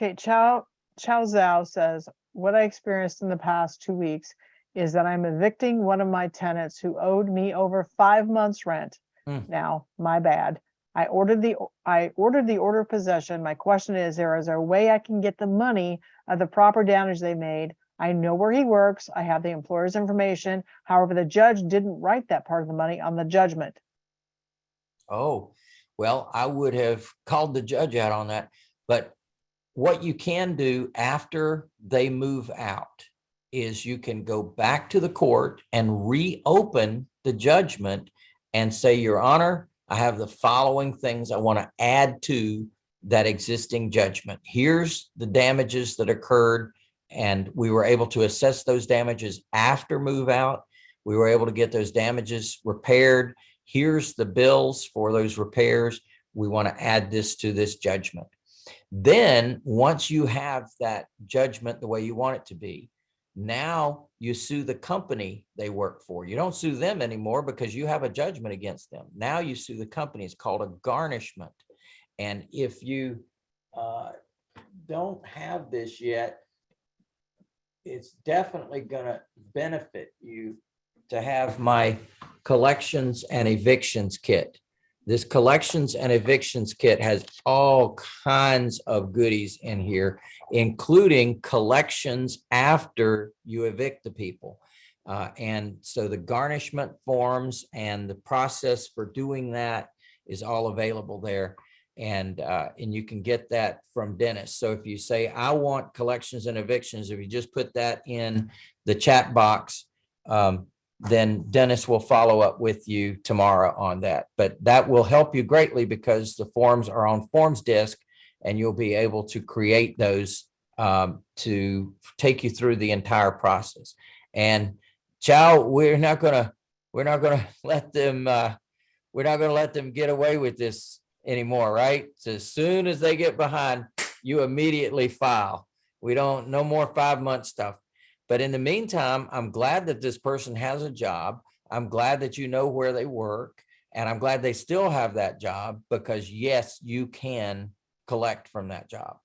Okay, Chow, Chow Zhao says, what I experienced in the past two weeks is that I'm evicting one of my tenants who owed me over five months rent. Hmm. Now, my bad. I ordered the, I ordered the order of possession. My question is, there is there a way I can get the money of the proper damage they made? I know where he works. I have the employer's information. However, the judge didn't write that part of the money on the judgment. Oh, well, I would have called the judge out on that, but what you can do after they move out is you can go back to the court and reopen the judgment and say, your honor, I have the following things I want to add to that existing judgment. Here's the damages that occurred and we were able to assess those damages after move out. We were able to get those damages repaired. Here's the bills for those repairs. We want to add this to this judgment. Then, once you have that judgment the way you want it to be, now you sue the company they work for. You don't sue them anymore because you have a judgment against them. Now you sue the company. It's called a garnishment. And if you uh, don't have this yet, it's definitely gonna benefit you to have my collections and evictions kit. This collections and evictions kit has all kinds of goodies in here, including collections after you evict the people. Uh, and so the garnishment forms and the process for doing that is all available there. And, uh, and you can get that from Dennis. So if you say, I want collections and evictions, if you just put that in the chat box, um, then Dennis will follow up with you tomorrow on that. But that will help you greatly because the forms are on forms disk and you'll be able to create those um, to take you through the entire process. And Chow, we're not gonna, we're not gonna let them, uh, we're not gonna let them get away with this anymore, right? So as soon as they get behind, you immediately file. We don't, no more five month stuff. But in the meantime, I'm glad that this person has a job. I'm glad that you know where they work. And I'm glad they still have that job because yes, you can collect from that job.